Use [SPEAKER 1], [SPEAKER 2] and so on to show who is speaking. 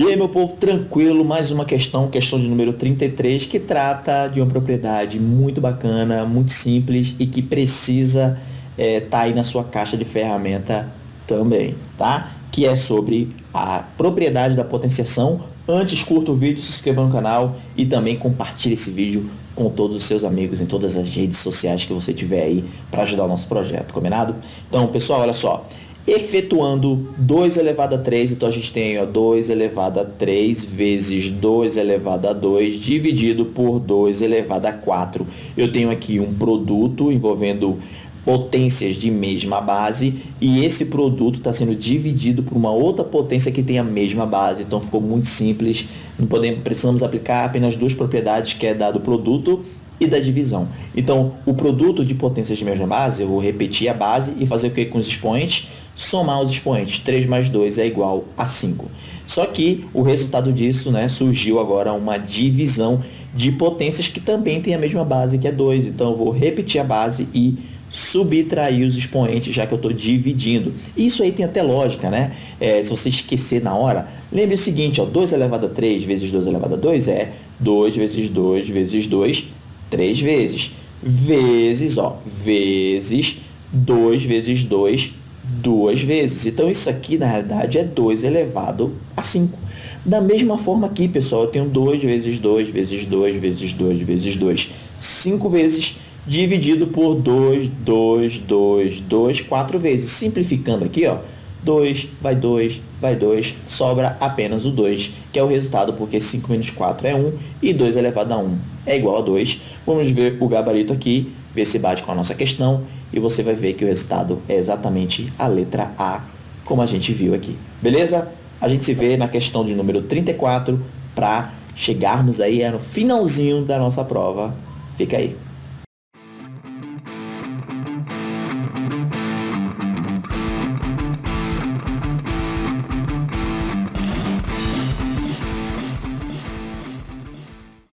[SPEAKER 1] E aí, meu povo, tranquilo, mais uma questão, questão de número 33, que trata de uma propriedade muito bacana, muito simples e que precisa estar é, tá aí na sua caixa de ferramenta também, tá? Que é sobre a propriedade da potenciação. Antes, curta o vídeo, se inscreva no canal e também compartilhe esse vídeo com todos os seus amigos em todas as redes sociais que você tiver aí para ajudar o nosso projeto, combinado? Então, pessoal, olha só efetuando 2 elevado a 3, então a gente tem ó, 2 elevado a 3 vezes 2 elevado a 2 dividido por 2 elevado a 4. Eu tenho aqui um produto envolvendo potências de mesma base e esse produto está sendo dividido por uma outra potência que tem a mesma base. Então ficou muito simples, não podemos, precisamos aplicar apenas duas propriedades que é dado produto e da divisão. Então, o produto de potências de mesma base, eu vou repetir a base e fazer o que com os expoentes? Somar os expoentes. 3 mais 2 é igual a 5. Só que o resultado disso né, surgiu agora uma divisão de potências que também tem a mesma base, que é 2. Então, eu vou repetir a base e subtrair os expoentes, já que eu estou dividindo. Isso aí tem até lógica, né? É, se você esquecer na hora, lembre o seguinte, ó, 2 elevado a 3 vezes 2 elevado a 2 é 2 vezes 2 vezes 2 três vezes. Vezes, ó, vezes 2 vezes 2, duas vezes. Então, isso aqui, na realidade, é 2 elevado a 5. Da mesma forma aqui, pessoal, eu tenho 2 vezes 2 vezes 2 vezes 2 vezes 2. 5 vezes dividido por 2, 2, 2, 2, 4 vezes. Simplificando aqui, ó, 2, vai 2, vai 2, sobra apenas o 2, que é o resultado, porque 5 menos 4 é 1 e 2 elevado a 1 é igual a 2. Vamos ver o gabarito aqui, ver se bate com a nossa questão, e você vai ver que o resultado é exatamente a letra A, como a gente viu aqui. Beleza? A gente se vê na questão de número 34 para chegarmos aí no finalzinho da nossa prova. Fica aí.